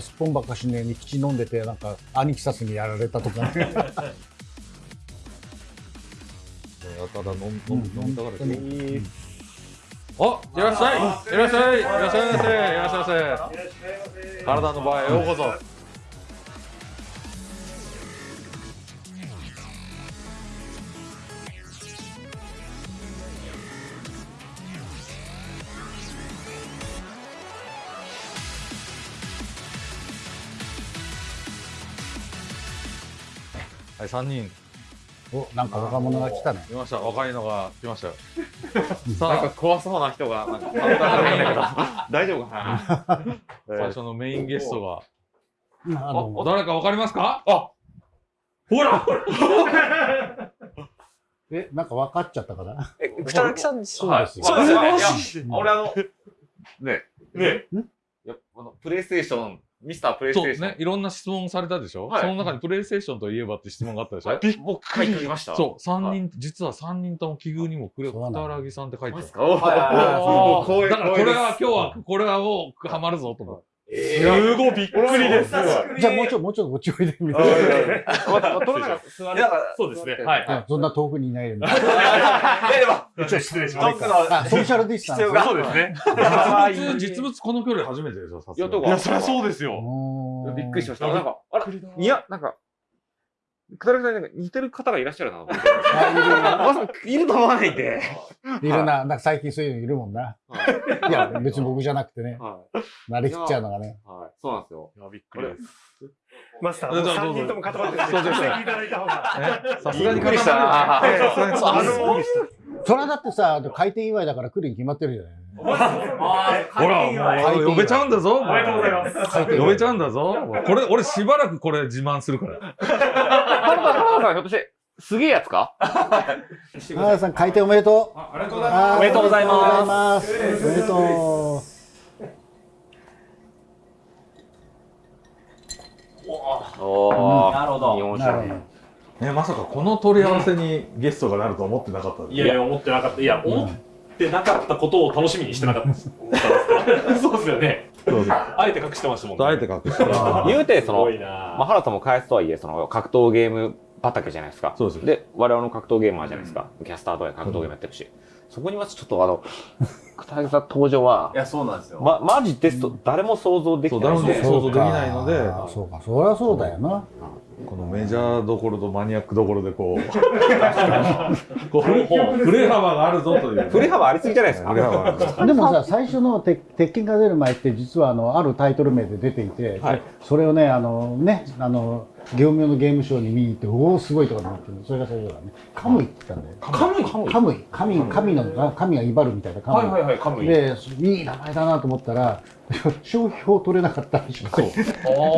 すっぽんばっかしねに口飲んでてなんかアニキサスにやられたとかねやたら飲み飲み飲みたがる本当にあ、いらっしゃい。いらっしゃい。いらっしゃいませ。いらっしゃいませ。体の場へようこそ。はい、三人。おなんか若者が来たね。いました。若いのが来ましたよ。なん。さか怖そうな人が、なんか、顔がないんだけど、大丈夫かな？あ、最初のメインゲストが。あ誰かわかりますか？あほら！えなんか分かっちゃったかな？え、草薙さんですそうですよ。そうですよ。俺あの、ね、ねいやあのプレイステーション、ミスタープレイステーション。そうね、いろんな質問されたでしょ、はい。その中にプレイステーションといえばって質問があったでしょ、はい僕書いてきました？そう、三人、はい。実は三人とも奇遇にもくれ、そうなの片木さんって書いてある。だからこれは今日は、これはもうハマるぞと思って。すごいびっくりです。じゃあもうちょいもうちょいこっちおいでみたいですなままた、どなたか座る。そうですね。はい。うんそんな遠くにいないでみたいいやでも、ちょっと失礼しトップのなあソーシャルディスタンスそうですね。実物、実物この距離初めてでしょ、さすがにいやどこいや、そりゃそうですよ。びっくりしました。なんか、あら、いや、なんか、くだらさんになんか似てる方がいらっしゃるなと思って。まさかいると思わないんで。いるな、なんか最近そういうのいるもんな。いや、別に僕じゃなくてね、はい。慣れきっちゃうのがね。はい。そうなんですよ。いや、びっくりです。マスター、もうどうぞ3人とも固まってるんで、そうです聞いていただいた方が。えさすがにびっくりしたさすがにあの、それはだってさ、開店祝いだから来るに決まってるじゃない。ほら、もう呼べちゃうんだぞ。おめでとうございます。開店呼べちゃうんだぞ。これ、俺しばらくこれ自慢するから。原田原田さん、ひょっとして、すげえやつか？原田さん、開店おめでとう。ありがとうございます。おめでとうございますます。おめでとおー。なるほど日本う。なるほ酒ど。ね、まさかこの取り合わせにゲストがなると思ってなかったいやいや、思ってなかった。いや、思ってなかったことを楽しみにしてなかったです。そうですよね。そうそう。あえて隠してましたもんね。あえて隠して。言うて、そのまあ、な原田も返すとはいえ、その、格闘ゲーム畑じゃないですか。そうです。で、我々の格闘ゲーマーじゃないですか。キャスターとか格闘ゲームやってるし。そこにまずちょっとあの、片木さん登場は、いや、そうなんですよ。ま、マジですと誰も想像できそう、ない誰も想像できないので、あそうか、そりゃそうだよな。このメジャーどころとマニアックどころでこう、こう振れ幅があるぞという。振れ幅ありすぎじゃないですか。でもさ、最初の鉄鉄拳が出る前って、実はあの、あるタイトル名で出ていて、はいそれをね、あの、ね、あの、業務用のゲームショーに見に行って、おお、すごいとかなってるそれが最初だね。カムイって言ったんだよ。カムイ？カムイカムイ、神、神の、神が威張るみたいなカムイ。はいはいはい、カムイ。で、いい名前だなと思ったら、商標取れなかったらしくて、で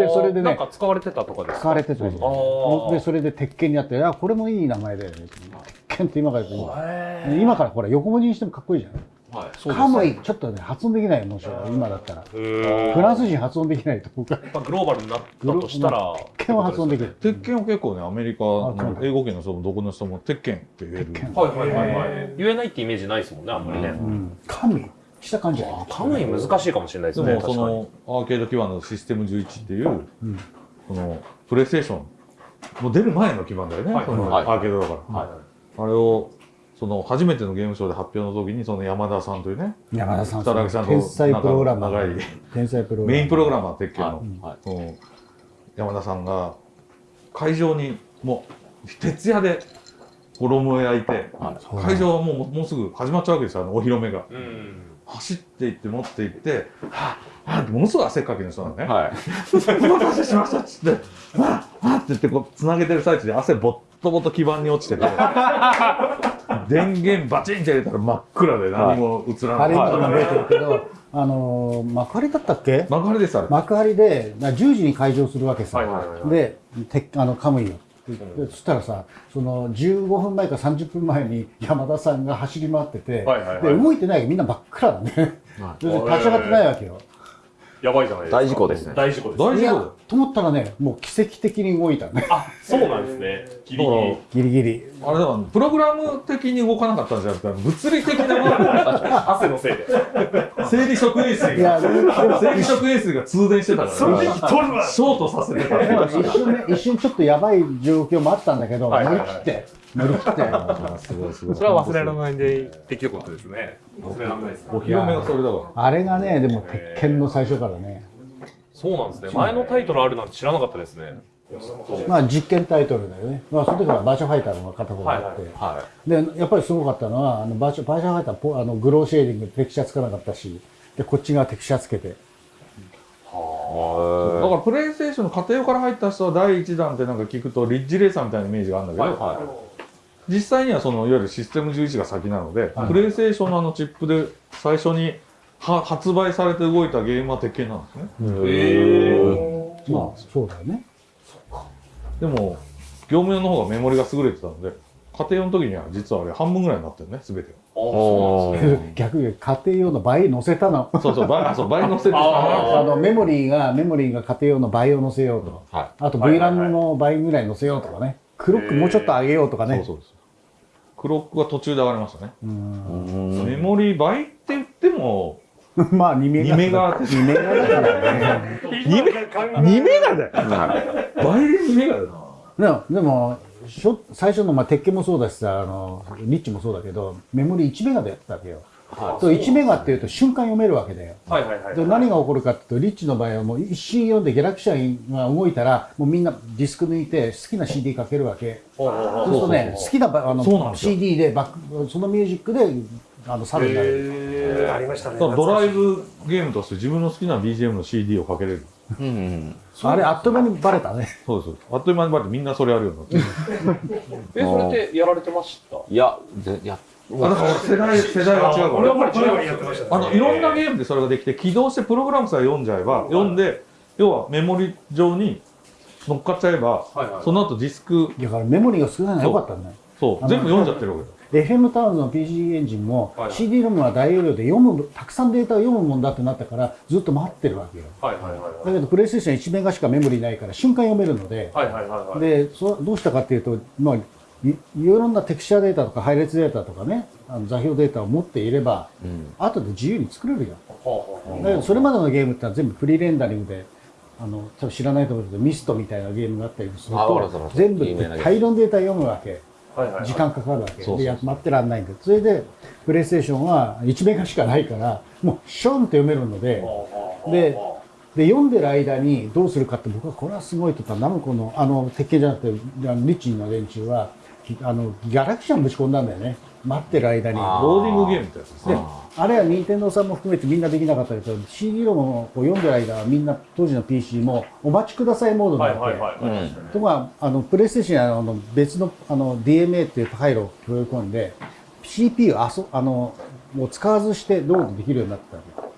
それでねなんか使われてたとかです使われてたんでそれで鉄拳になって、あ、これもいい名前だよね。鉄拳って今から今からほら、横文字にしてもかっこいいじゃん。はい。カムイ、ちょっとね、発音できないよ、もし今だったら。へフランス人発音できないと僕は。やっぱグローバルになったとしたら、鉄拳は発音できる。鉄拳は結構ね、アメリカの英語圏の人もどこの人も鉄拳って言える。はいはいはいはい。言えないってイメージないですもんね、あんまりね。うん。カムイした感じだよね。カムイ難しいかもしれないですね。でもそのアーケード基盤のシステム11っていう、うんそのプレイステーションもう出る前の基盤だよね、はいそのはいアーケードだから、はいあれをその初めてのゲームショーで発表の時にその山田さんというね山田さん、北木さんと天才プログラマ長いー。天才プログラマー。メインプログラマー鉄拳の,、はいその山田さんが会場にもう徹夜で衣を焼いて、そうだ会場はもうもうすぐ始まっちゃうわけですよあのお披露目が。うん。走っていって持って行って、はぁ、はぁってものすごい汗っかきの人なのね。はい。お待たせしましたっつって、わぁ、わぁって言ってこう、つなげてる最中で汗ぼっとぼっと基板に落ちてて、電源バチンって入れたら真っ暗で何も映らない。あれ今てるけど、あのー、幕張だったっけ？幕張ですあれ。幕張でな10時に開場するわけさ、はいはいはいはい。でてあのカムイをでそしたらさその15分前か30分前に山田さんが走り回ってて、はいはいはい。で動いてないけ。どみんな真っ暗だね、で立ち上がってないわけよ、やばいじゃないですか。大事故ですね大事故です。大丈夫と思ったらねもう奇跡的に動いたねあ、そうなんですね。ギリギリ。ギリギリあれだからプログラム的に動かなかったんじゃなくて物理的なもの汗のせいで。生理食塩水いや、が生理食塩水が通電してたから。それでシ取るわョートさせてた一瞬ね、一瞬ちょっとやばい状況もあったんだけど、乗はいはいはい。り切って、乗り切って。すごいすごい。それは忘れられないでできることですね。忘れられないですね。お披露目がそれだかあれがね、でも鉄拳の最初からね、そうなんですね。前のタイトルあるなんて知らなかったですね。まあ実験タイトルだよね。まあその時はバーチャファイターの片方があって、はで、やっぱりすごかったのは、あのバーチャバーチャファイターポあのグローシェーディングテクスチャつかなかったし、で、こっち側テクスチャつけて。らだからプレイステーションの家庭用から入った人は第一弾ってなんか聞くとリッジレーサーみたいなイメージがあるんだけど、は実際にはそのいわゆるシステム11が先なので、はいプレイステーションのあのチップで最初には発売されて動いたゲームは鉄拳なんですね。へまあそうだよね。でも業務用の方がメモリが優れてたので家庭用の時には実はあれ半分ぐらいになってるね全ておー。逆に家庭用の倍乗せたの。がそうそう倍あそう倍乗せてあのメモリーが、メモリーが家庭用の倍を乗せようと。はあとはいはいはい。VRAM の倍ぐらい乗せようとかね。クロックもうちょっと上げようとかね。そうそうですクロックが途中で上がりましたね、うん。メモリ倍って言っても まあ2メガ。2メガ2メガだからね。2メガだよ倍で2メガだよなでも、最初の、まあ、鉄拳もそうだしさ、あの、リッチもそうだけど、メモリ1メガでやってたわけよ。そう1メガっていうと瞬間読めるわけだよ。はいはいはい。で何が起こるかっていうと、リッチの場合はもう一瞬読んでギャラクシャンが動いたら、もうみんなディスク抜いて好きな CD かけるわけ。そうするとね、好きなばあの CD でバック、そのミュージックで、あの、サルになる。ありましたね。ドライブゲームとして自分の好きな BGM の CD をかけれる。うんうん。あれ、あっという間にバレたね。そうですあっという間にバレてみんなそれやるようになって。え、それってやられてました？いや、でやあだから世代世代が違うから。俺はやっぱり違うやってましたね。あのいろんなゲームでそれができて起動してプログラムさえ読んじゃえば読んで要はメモリ上に乗っかっちゃえばはいはい。その後ディスク。だからメモリが少ないのは良かったんだよ。あのそう。全部読んじゃってるわけだ FM タウンの PC エンジンもはいはい CD ロムは大容量で読む、たくさんデータを読むもんだってなったからずっと待ってるわけよ。はいはいはいだけどプレイステーション1メガしかメモリないから瞬間読めるので、はいはいはいはい。でそどうしたかっていうと、まあ、いいろんなテクスチャデータとか配列データとかねあの座標データを持っていればうん。後で自由に作れるよ。だけどそれまでのゲームってのは全部フリーレンダリングであの多分知らないと思うけどミストみたいなゲームがあったりすると全部大量のデータ読むわけ。時間かかるわけ。でや待ってらんないんでそれでプレイステーションは1メガしかないからもうションって読めるのででで読んでる間にどうするかって僕はこれはすごいと言ったらナムコのあの鉄拳じゃなくてリッチーの連中はあのギャラクシャンぶち込んだんだよね待ってる間に。あローディングゲームってやつですでねあれは任天堂さんも含めてみんなできなかったけど CD ロムをこう読んでる間はみんな当時の PC もお待ちくださいモードになって、はいはいはい。うん。とかあのプレイステーションの別のあの DMA っていう回路を加え込んで CPU をあそあのもう使わずしてロードできるようになってたわけ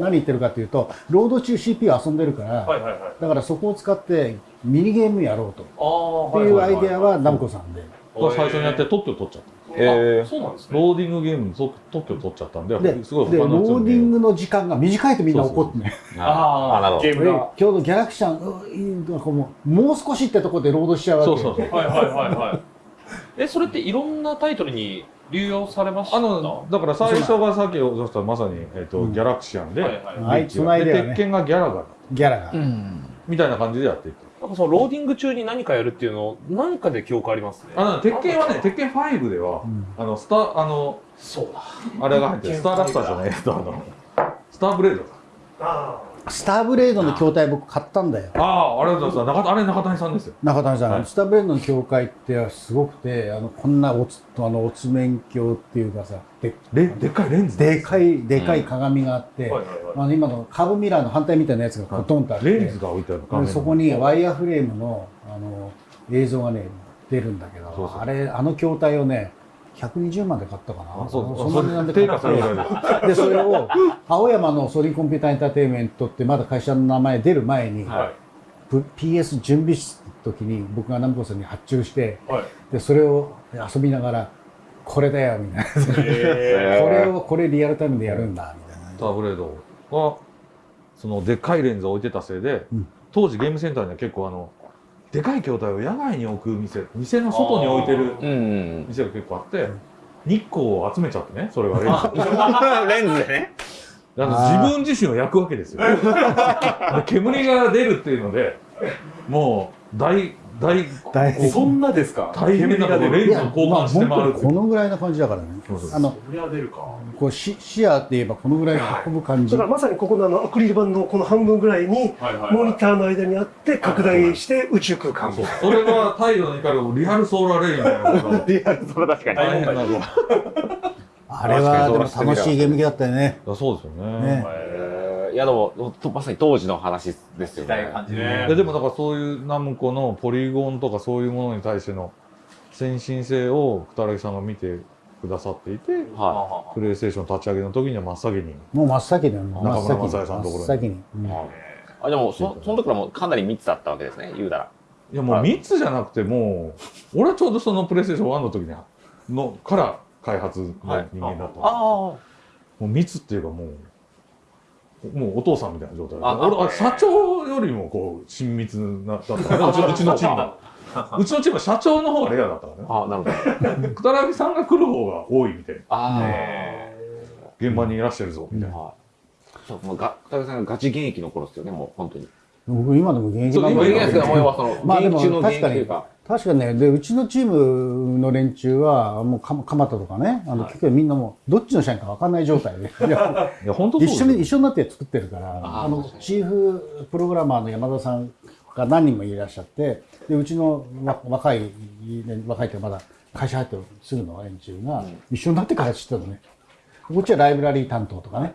何言ってるかというとロード中 CPU 遊んでるから、はいはいはい。だからそこを使ってミニゲームやろうとっていうアイデアはナムコさんで、が最初にやって特許取っちゃった。えー。そうなんですね。ローディングゲームに特特許取っちゃったんででですごい他ロのやつよりーディングの時間が短いとみんな怒ってね。ああ、なるほど。ゲームが。今日のギャラクシャンもうもう少しってところでロードしちゃうわけ。そうそうそう。はいはいはいはい。え、それっていろんなタイトルに流用されました？あのだから最初がさっきおっしゃったまさに、えーとうん。ギャラクシアンで、はいはいで鉄拳がギャラガーギャラが、うん。みたいな感じでやっていくなんかそのローディング中に何かやるっていうの、何かで記憶ありますね。あの鉄拳はね鉄拳5では、うん。あのスターあのそうだ。あれが入ってる。スターラプターじゃないえっとあの。スターブレードかあスターブレードの筐体僕買ったんだよ。ああありがとうございます。中あれ中谷さんですよ。中谷さん、はい。スターブレードの教会ってすごくてあのこんなおつあのおつ面鏡っていうかさでレでっかいレンズでかいでかい鏡があって、はいはいはい。あの今のカーブミラーの反対みたいなやつがコトンとあって、レンズが置いてある画そこにワイヤーフレームのあの映像がね出るんだけどあれあの筐体をね120万で買ったかな。あそうそんな値段で定買っでそれを青山のソニーコンピューターエンターテインメントってまだ会社の名前出る前に、はい。プ PS 準備室の時に僕がナムコさんに発注してはい。でそれを遊びながらこれだよみたいな。こえれをこれリアルタイムでやるんだみたいな。スターブレード。はそのでっかいレンズを置いてたせいで、うん。当時ゲームセンターには結構あのでかい筐体を野外に置く店店の外に置いてる店が結構あって日光を集めちゃってねそれがレンズ。レンズでね。あの自分自身を焼くわけですよ。で煙が出るっていうのでもう大大大変そんなですか？大変なこと。レンズを交換して回るってこのぐらいな感じだからね。そうそうあのそりゃ出るか。こう視視野って言えばこのぐらい運ぶ感じ。だからまさにここのあのアクリル板のこの半分ぐらいにはいはいモニターの間にあって拡大して宇宙空間。そうそれは太陽の光をリアルソーラーレイみたいなのがリアル、それ 確かに。大変なことあれはでも楽しいゲーム機だったよね。あそうですよね。ね。えーいやでも、とまさに当時の話ですよね。感じででもだからそういうナムコのポリゴンとかそういうものに対しての先進性を二木さんが見てくださっていてはプレイステーション立ち上げの時には真っ先に。もう真っ先だよ。真っ中村先に正恵さんのところに。真っ先。に、うんい。あ、でも、そ、その時からもうかなり密だったわけですね、言うたら。いやもう3つじゃなくてもう俺はちょうどそのプレイステーション1の時にのから開発の人間だったんですあもう密っていうかもうもうお父さんみたいな状態であ俺あ社長よりもこう親密なだったからうち うちのチームはうちのチームは社長の方がレアだったからねあ。あ、なるほど。くたらぎさんが来る方が多いみたいなあ現場にいらっしゃるぞみたいあ。な、はい。そう、もうが、高木さんがガチ現役の頃ですよね、もう本当に。僕今でも現役そう今なんだけど現役ですけど、もう要はその、まあでも現役中の現確かに役というか。確かにねでうちのチームの連中はもうか蒲田とかねあの、結局みんなもうどっちの社員か分かんない状態で。いやいや本当一緒に一緒になって作ってるからあのチーフプログラマーの山田さんが何人もいらっしゃってでうちのわ若いね若いってまだ会社入ってすぐの連中が一緒になって開発してたのね。こっちはライブラリー担当とかね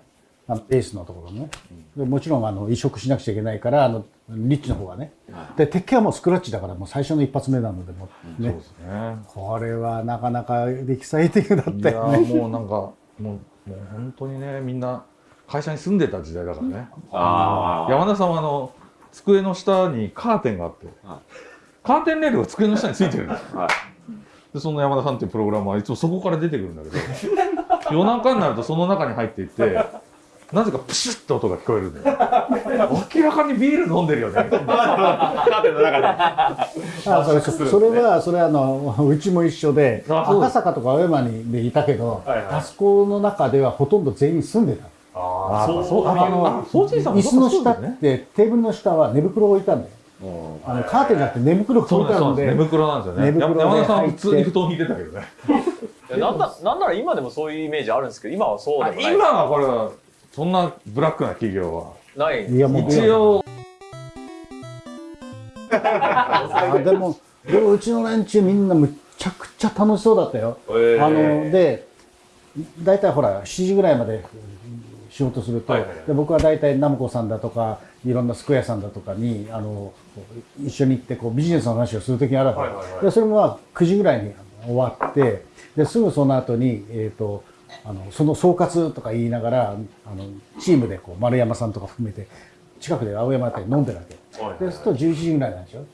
あのベースのところね。でもちろんあの移植しなくちゃいけないからあのリッチの方がね。で鉄拳はもうスクラッチだからもう最初の一発目なのでもうね。そうですね。これはなかなかエキサイティングだっいたよねやもうなんかもうもう本当にねみんな会社に住んでた時代だからね。あ山田さんはあの机の下にカーテンがあって。はい。カーテンレールが机の下についてるんですあ。はい。でその山田さんっていうプログラマーはいつもそこから出てくるんだけど夜中になるとその中に入っていってなぜかプシュッと音が聞こえるんだよ。明らかにビール飲んでるよね。カーテンの中で。あそれそそれはそれはあのうちも一緒で赤坂とか青山にでいたけど、はいはい。あそこの中ではほとんど全員住んでた。ああそうそうああの椅子の下ってテーブルの下は寝袋を置いたんだよ。あのカーテンじゃなくて寝袋をそう置いたので寝袋なんですよね。寝袋で山田さん普通に布団引いてたけどね。なんななんなら今でもそういうイメージあるんですけど今はそうでもない。今はこれはそんなブラックな企業は。ない。いやもう。一応。あでもでもうちの連中みんなむちゃくちゃ楽しそうだったよ、ー。あので大体ほら7時ぐらいまで仕事すると、はいはいはい。で僕は大体ナムコさんだとかいろんなスクエアさんだとかにあの一緒に行ってこうビジネスの話をする時があるわけ、はいはいはい。でそれもまあ9時ぐらいに終わってですぐその後にえっ、とあのその総括とか言いながらあのチームでこう丸山さんとか含めて近くで青山あたり飲んでるわけ。はいで、そうすると11時ぐらいなんでしょ。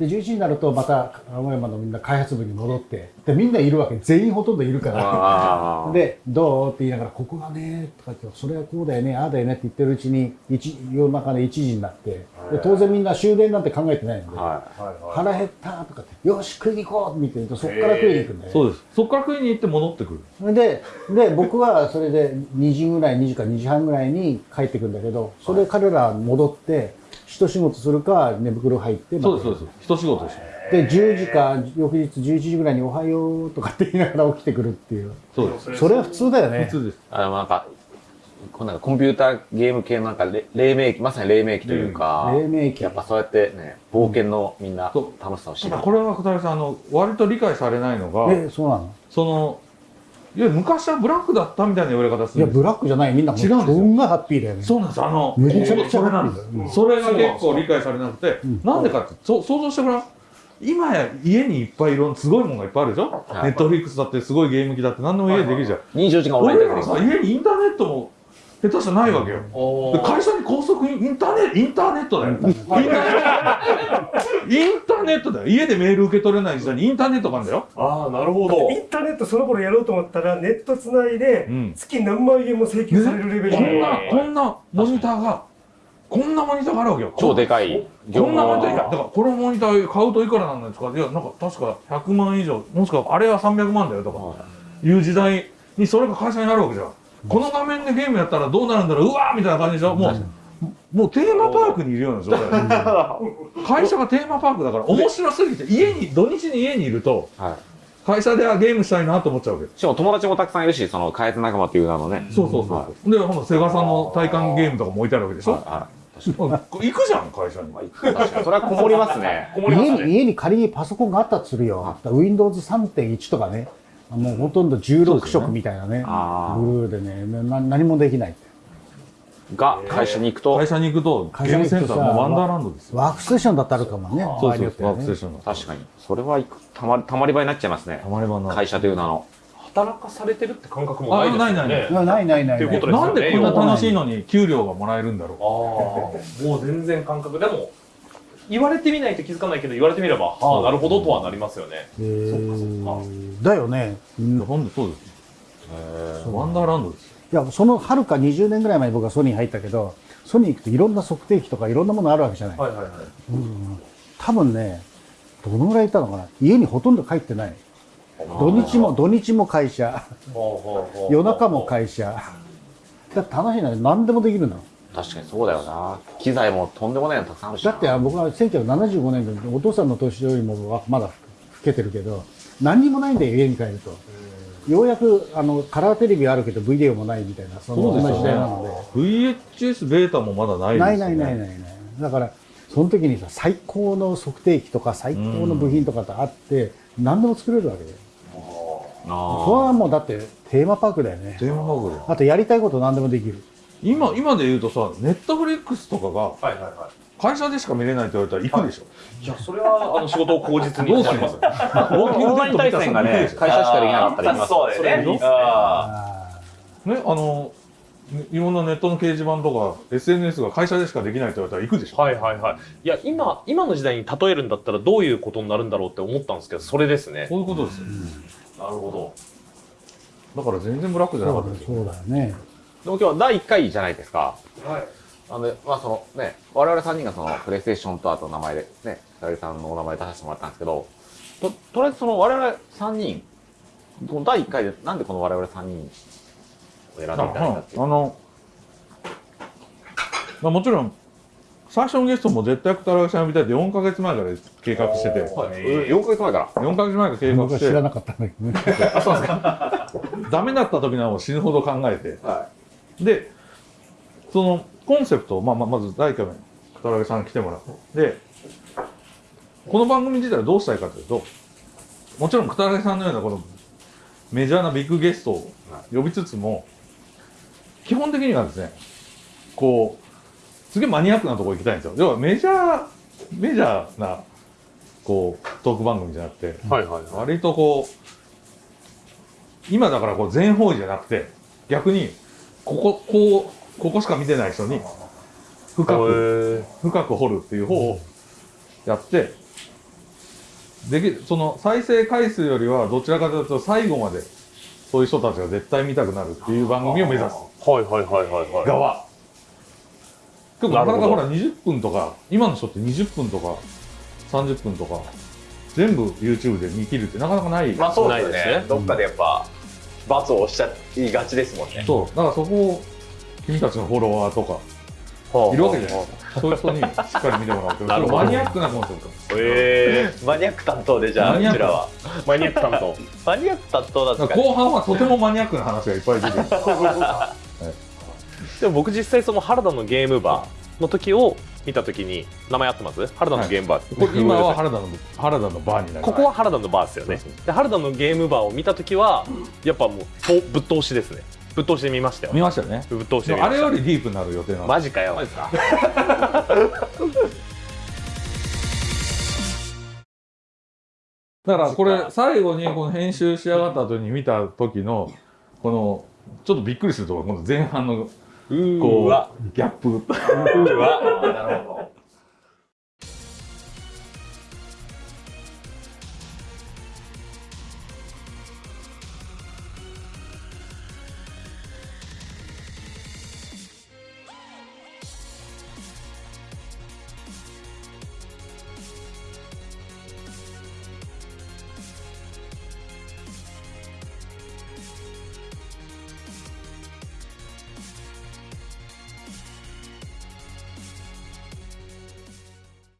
で、11時になるとまた青山のみんな開発部に戻って、で、みんないるわけ。全員ほとんどいるから。で、どう？って言いながら、ここがね、とか言って、それはこうだよね、ああだよねって言ってるうちに、一夜中で1時になって、で当然みんな終電なんて考えてないので、ははい。はい腹減ったとかって、よし、食いに行こうって見てると、そこから食いに行くんだよね。そうです。そこから食いに行って戻ってくる。でで僕はそれで2時ぐらい2時か2時半ぐらいに帰ってくるんだけどそれ彼ら戻って一仕事するか寝袋入ってそうですそうです。一仕事です。で10時か翌日11時ぐらいに「おはよう」とかって言いながら起きてくるっていう。そうです。それは普通だよね。普通です。あの、なんか、こうなんかコンピューターゲーム系のなんかれ黎明期、まさに黎明期というか、黎明期。やっぱそうやってね、冒険のみんなそう。楽しさを知る。ただこれは二人さんあの割と理解されないのがえそうなの？そのいや昔はブラックだったみたいな言われ方するんですいやブラックじゃない。みんな違うんですよ。ハッピーだよね。そうなんです。あのめちゃくちゃそれなんですうんそれが結構理解されなくて、ん。なんでかってそ想像してごらん。今や家にいっぱいいろんなすごいものがいっぱいあるでしょ、はい。ネットフリックスだってすごいゲーム機だって何でも家でできるじゃん、24時間オンライン俺らさ家にインターネットも下手したらないわけよ、会社に高速インターネットインターネットだよ。インターインターネットだよ。家でメール受け取れない時代にインターネットがあるんだよ。ああなるほど。インターネットその頃やろうと思ったらネットつないでうん。月何万円も請求されるレベルこんのなこんなモニターがこんなモニターがあるわけよ。超でかい。こんなモニターいやだ業からこのモニター買うといくらなんですか。いやなんか確か100万以上。もしくはあれは300万だよとか。いう時代にそれが会社になるわけじゃん、この画面でゲームやったらどうなるんだろううわーみたいな感じでしょ？もうもうテーマパークにいるような状態。会社がテーマパークだから面白すぎて家に土日に家にいるとはい。会社ではゲームしたいなと思っちゃうわけ。しかも友達もたくさんいるしその開発仲間っていう名のね。そうそうそう、でほんとセガさんの体感ゲームとかも置いてあるわけでしょ、はもう行くじゃん会社に。い確かに。それはこもりますね。こもりますね。家に家に仮にパソコンがあったとするよ。Windows3.1 とかね、もうほとんど16色みたいなね、あー。ブルーでね、な何もできない。が会社に行くと。会社に行くとゲームセンターのワンダーランドですよ。ワークステーションだってあるかもね、場そうそう合によってはね。ワークステーションの確かに。それはたまたまり場になっちゃいますね。たまり場な会社という名の。働かされてるって感覚もないですよね。あないないない。ないないないっていうことですよね。なんでこんな楽しいのに給料がもらえるんだろああ、もう全然感覚。でも、言われてみないと気づかないけど、言われてみれば、はあ、なるほどとはなりますよね。えーだよね。うほんとそうですワンダーランドですよいや、そのはるか20年ぐらい前に僕はソニーに入ったけど、ソニー行くといろんな測定器とかいろんなものあるわけじゃない。はいはいはい。多分ね、どのぐらいいたのかな家にほとんど帰ってない。土日も、土日も会社、夜中も会社。だって楽しいのは何でもできるの。確かにそうだよな機材もとんでもないのたくさんあるしなだって僕は1975年でお父さんの年よりもまだ老けてるけど、何にもないんだよ、家に帰ると。ようやくあのカラーテレビあるけどビデオもないみたいな、そそうですよねんな時代なので。VHS ベータもまだないですよねないないないないない。だから、その時にさ、最高の測定器とか最高の部品とかってあって、何でも作れるわけで。それはもうだってテーマパークだよね。電話番号であとやりたいこと何でもできる。今今で言うとさネットフリックスとかがはいはいは会社でしか見れないって言われたら行くでしょ、い。いや、それは、あの、仕事を口実にどうする？なります。ウォーキングデッド見たら対戦がね会社しかできなかったら行きますそうだよね。ねあのねいろんなネットの掲示板とか SNS が会社でしかできないって言われたら行くでしょ、はいはいはい。いや、今、今の時代に例えるんだったらどういうことになるんだろうって思ったんですけど、それですね。そういうことですよなるほだから全然ブラックじゃなかったですよそうだよね。でも今日は第1回じゃないですかど。はい。なので、まあそのね、我々3人がそのプレイステーションとあと名前でね、北谷さんのお名前出させてもらったんですけど、と、とりあえずその我々3人、この第1回でなんでこの我々3人を選んでいただいたっていう。あの、まあ、もちろん最初のゲストも絶対北原さん呼びたいって4か月前から計画してて、うん4ヶ月前から。4か月前から計画僕はして知らなかったんだけどね。ダメだった時のを死ぬほど考えてはでそのコンセプトを、まあ、まあまず第1回目北原さん来てもらって。でこの番組自体はどうしたいかというともちろん北原さんのようなこのメジャーなビッグゲストを呼びつつも基本的にはですねこうすげえマニアックなところ行きたいんですよ。要はメジャーメジャーなこうトーク番組じゃなくてはいはいはい。割とこう今だからこう全方位じゃなくて逆にこここうここしか見てない人に深く深く掘るっていう方をやってできその再生回数よりはどちらかというと最後までそういう人たちが絶対見たくなるっていう番組を目指す。はいはいはいはいはい。側。結構なかなかほら20分とか今の人って20分とか30分とか全部 YouTube で見切るってなかなかない。まあそうですないですね。ね。どっかでやっぱ、罰を押しちゃいがちですもんね。そう。だからそこを君たちのフォロワーとかはいるわけじゃないですか。そういう人にしっかり見てもらうっていう。なるマニアックなコンセプトええマニアック担当でじゃあ、マニアック。うちらは。マニアック担当。マニアック担当だっただか？ら後半はとてもマニアックな話がいっぱい出てくる。でも僕実際その原田のゲームバーの時を見た時に名前合ってます原田のゲームバー、これ今は原田の原田のバーになりここは原田のバーですよね。で原田のゲームバーを見た時はやっぱもうとぶっ通しですね。ぶっ通しで見ましたよ。見ましたよね。ぶっ通しであれよりディープになる予定なんでマジか。よ だからこれ最後にこの編集し上がった後に見た時のこのちょっとびっくりするところこの前半のうこわ。うギャップ。うわ。なるほ